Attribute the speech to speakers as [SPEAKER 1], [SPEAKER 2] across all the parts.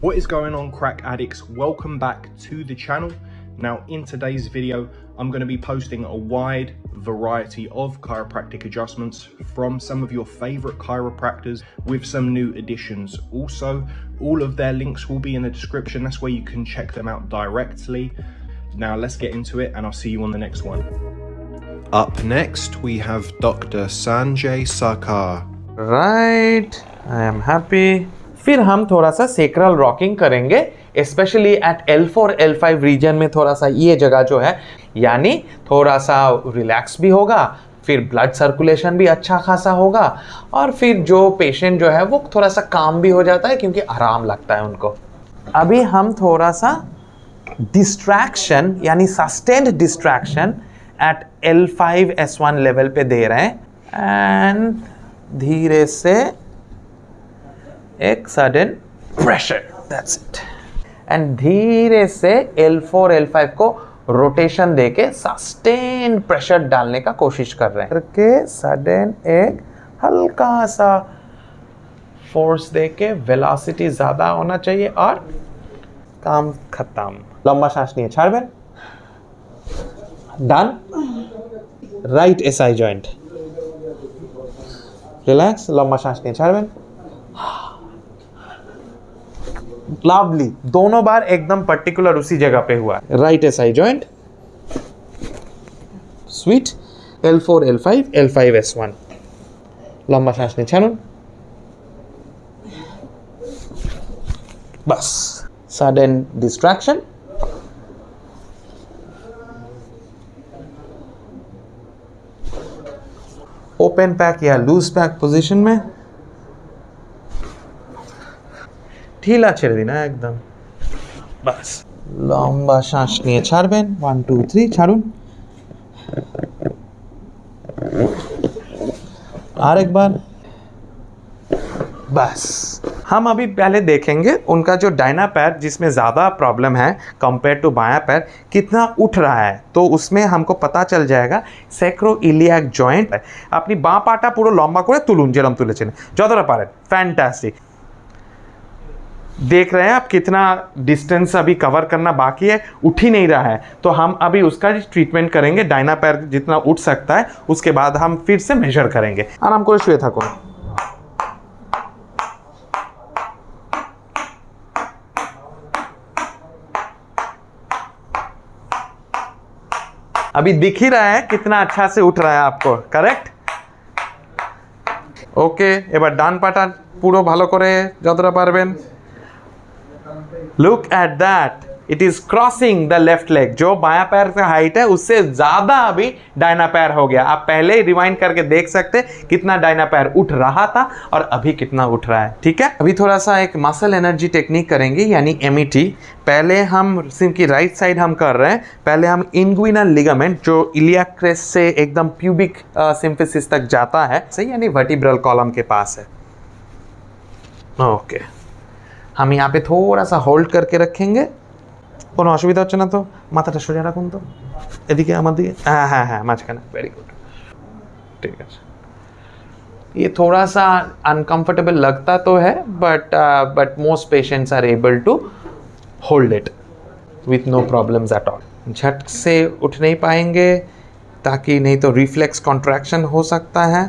[SPEAKER 1] What is going on crack addicts? Welcome back to the channel. Now in today's video, I'm going to be posting a wide variety of chiropractic adjustments from some of your favorite chiropractors with some new additions. Also, all of their links will be in the description. That's where you can check them out directly. Now let's get into it and I'll see you on the next one. Up next, we have Dr. Sanjay Sarkar.
[SPEAKER 2] Right, I am happy. फिर हम थोड़ा सा sacral rocking करेंगे specially at L four L five region में थोड़ा सा ये जगह जो है, यानी थोड़ा सा रिलैक्स भी होगा, फिर ब्लड सर्कुलेशन भी अच्छा खासा होगा, और फिर जो पेशेंट जो है वो थोड़ा सा काम भी हो जाता है क्योंकि आराम लगता है उनको। अभी हम थोड़ा सा डिस्ट्रैक्शन यानी sustained distraction at L five S one level पे दे रहे हैं एंड धीरे से एक sudden pressure that's it and धीरे से L4 L5 को रोटेशन देके सस्टेन प्रेशर डालने का कोशिश कर रहे हैं। करके सडन एक हल्का सा फोर्स देके वेलोसिटी ज़्यादा होना चाहिए और काम खत्म। लंबा सांस नहीं छाड़बें done right S I joint relax लंबा सांस नहीं छाड़बें लवली दोनों बार एकदम पर्टिकुलर उसी जगह पे हुआ right S I joint sweet L four L five L five S one लंबा सांस नहीं छाड़ून बस। सडन डिस्ट्रैक्शन ओपन पैक या लूज पैक पोजीशन में। ঢিলা ছেড়ে দিন একদম বাস লম্বা শ্বাস নিয়ে ছাড়বেন ওয়ান টু থ্রি ছাড়ুন আর একবার बस हम अभी पहले देखेंगे उनका जो डायना पैर जिसमें ज़्यादा प्रॉब्लम है कंपेयर टू बाया पैर कितना उठ रहा है तो उसमें हमको पता चल जाएगा सेक्रो इलियाक জয়েন্ট আপনি বাঁ পাটা পুরো লম্বা করে তুলুন যেরকম তুলেছেন যতটা পারেন ফ্যান্টাস্টিক देख रहे हैं आप कितना डिस्टेंस अभी कवर करना बाकी है उठ ही नहीं रहा है तो हम अभी उसका ट्रीटमेंट करेंगे डायना पैर जितना उठ सकता है उसके बाद हम फिर से मेजर करेंगे आराम করে শুয়ে থাকুন अभी दिख ही रहा है कितना अच्छा से उठ रहा है आपको करेक्ट ওকে এবার ডান পাটা পুরো ভালো করে যতটা পারবেন look at that it is crossing the left leg जो बाया पैर का हाइट है, उससे ज़्यादा अभी डायना पैर हो गया। आप पहले ही रिवाइंड करके देख सकते कितना डायना पैर उठ रहा था और अभी कितना उठ रहा है। ठीक है? अभी थोड़ा सा एक मसल एनर्जी टेक्निक करेंगे, यानी एम पहले हम सिम की राइट साइड हम कर रहे हैं। पहले हम इनग्विनल लिगामेंट जो इलिया क्रेस से एकदम प्यूबिक सिंफिसिस तक जाता है सही यानी वर्टिब्रल कॉलम के पास है। Okay okay. हम यहाँ पे थोड़ा सा होल्ड करके रखेंगे কোনো অসুবিধা হচ্ছে না তো মাথাটা সোজা রাখুন তো এদিকে আমার দিকে হ্যাঁ হ্যাঁ হ্যাঁ মাঝখানে वेरी गुड ठीक है ये थोड़ा सा अनकंफर्टेबल लगता तो है but but most patients are able to hold it with no problems at all झट से उठ नहीं पाएंगे ताकि नहीं तो रिफ्लेक्स कॉन्ट्रैक्शन हो सकता है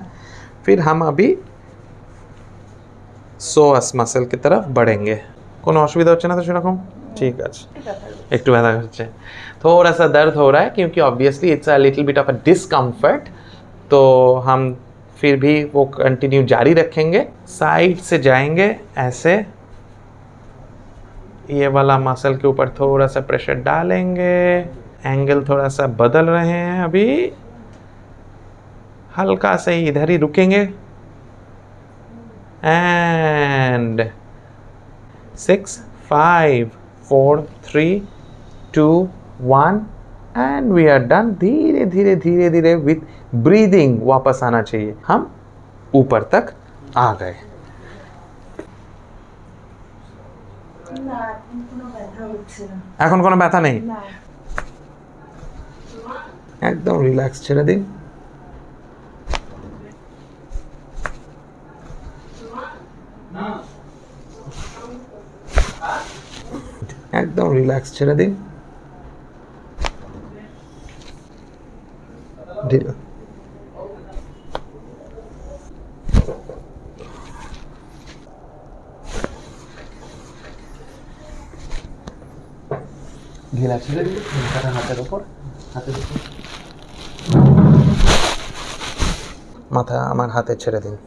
[SPEAKER 2] फिर हम अभी সোয়াস মাসেল की तरफ बढ़ेंगे কোনো অসুবিধা হচ্ছে না তো সেরকম ঠিক আছে একটু ব্যথা হচ্ছে थोड़ा सा दर्द हो रहा है क्योंकि obviously it's a little bit of a discomfort तो हम फिर भी वो कंटिन्यू जारी रखेंगे साइड से जाएंगे ऐसे ये वाला मसल के ऊपर थोड़ा सा प्रेशर डालेंगे एंगल थोड़ा सा बदल रहे हैं अभी हल्का से इधर ही रुकेंगे and six, five, four, three, two, one, and we are done. धीरे धीरे धीरे धीरे with breathing वापस आना चाहिए हम ऊपर तक आ गए এখন কোনো ব্যথা নেই একদম রিল্যাক্স ছেড়ে দিন রিল্যাক্স ছেড়ে দিন। হাতের ওপর। মাথা আমার হাতে ছেড়ে দিন।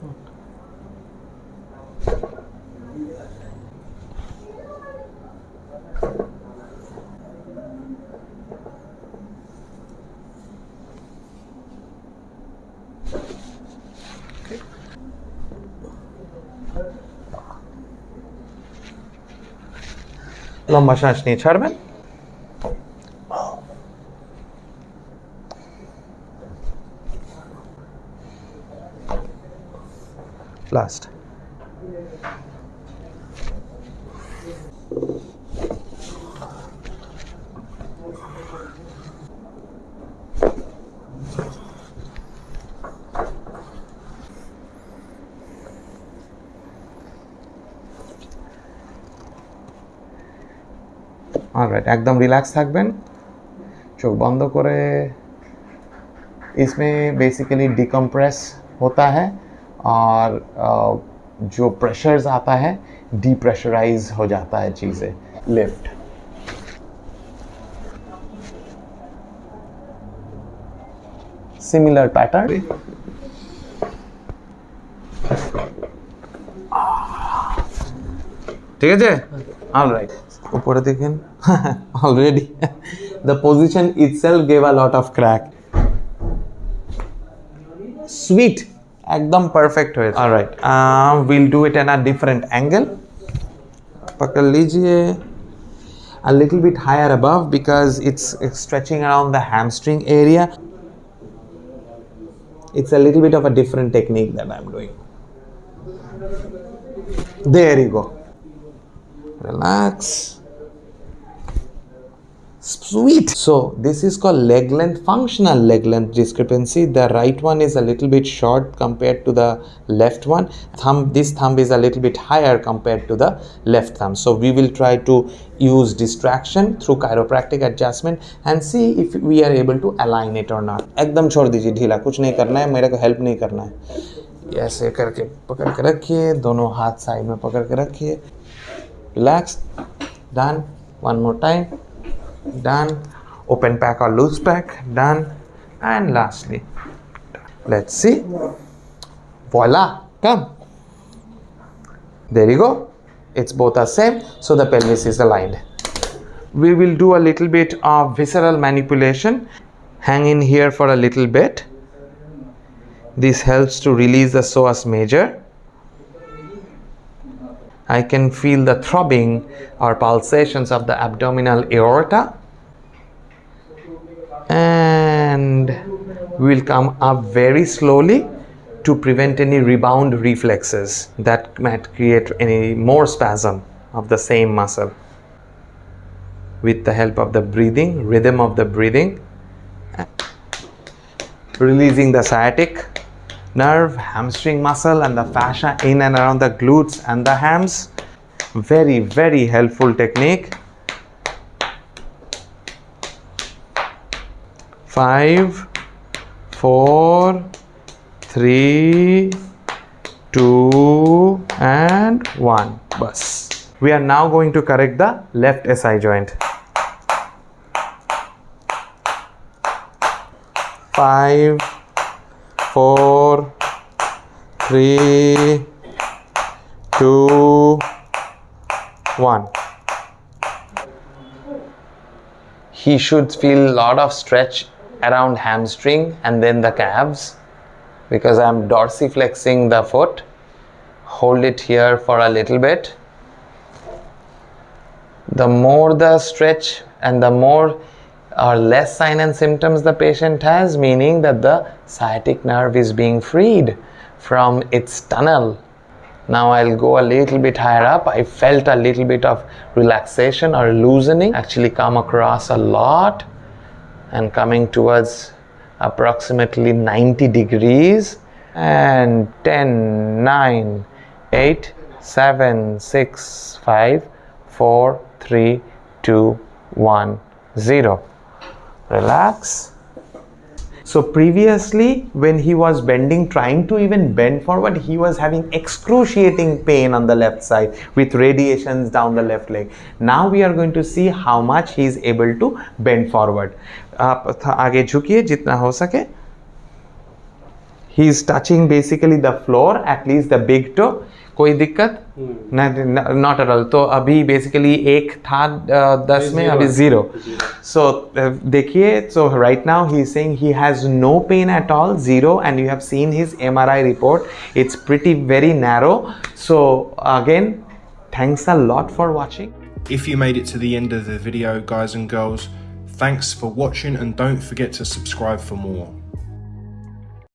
[SPEAKER 2] লম্বা শ্বাস নিয়ে ছাড়বেন। লাস্ট অলরাইট একদম রিল্যাক্স থাকবেন। চোখ বন্ধ করে इसमें बेसिकली डिकम्प्रेस होता है और जो प्रेशर्स आता है डिप्रेशराइज हो जाता है चीज़ें लिफ्ट सिमिलर पैटर्न ठीक है অলরাইট উপরে দেখেন already the position itself gave a lot of crack sweet एकदम परफेक्ट हुए all right uh, we'll do it in a different angle पकड़ लीजिए a little bit higher above because it's, it's stretching around the hamstring area it's a little bit of a different technique that I'm doing there you go Relax sweet so this is called leg length functional leg length discrepancy the right one is a little bit short compared to the left one thumb this thumb is a little bit higher compared to the left thumb so we will try to use distraction through chiropractic adjustment and see if we are able to align it or not एकदम छोड़ दीजिए ढीला कुछ नहीं करना है मेरे को हेल्प नहीं करना है ऐसे करके पकड़ के रखिए दोनों हाथ साइड में पकड़ के रखिए relax. Done. One more time. Done. Open pack or loose pack. Done. And lastly let's see. Voila. Come. There you go. It's both are same. So the pelvis is aligned. We will do a little bit of visceral manipulation. Hang in here for a little bit. This helps to release the psoas major I can feel the throbbing or pulsations of the abdominal aorta. And we will come up very slowly to prevent any rebound reflexes that might create any more spasm of the same muscle. With the help of the breathing, rhythm of the breathing, releasing the sciatic nerve, hamstring muscle and the fascia in and around the glutes and the hams. Very, very helpful technique. Five, four, three, two, and one. Bus. We are now going to correct the left SI joint. Five, four, three, two, one. He should feel a lot of stretch around hamstring and then the calves because I'm dorsiflexing the foot. Hold it here for a little bit. The more the stretch and the more or less sign and symptoms the patient has, meaning that the sciatic nerve is being freed from its tunnel. Now I'll go a little bit higher up. I felt a little bit of relaxation or loosening actually come across a lot and coming towards approximately 90 degrees and 10, 9, 8, 7, 6, 5, 4, 3, two, one, zero Relax. So previously, when he was bending, trying to even bend forward, he was having excruciating pain on the left side with radiations down the left leg. Now we are going to see how much he is able to bend forward. आप आगे झुकिए जितना हो सके he is touching basically the floor at least the big toe कोई दिक्कत not at all तो अभी basically एक था uh, दस में अभी जीरो सो देखिए so right now he saying he has no pain at all zero and you have seen his MRI report it's pretty very narrow so again thanks a lot for watching
[SPEAKER 1] If you made it to the end of the video, guys and girls, thanks for watching and don't forget to subscribe for more.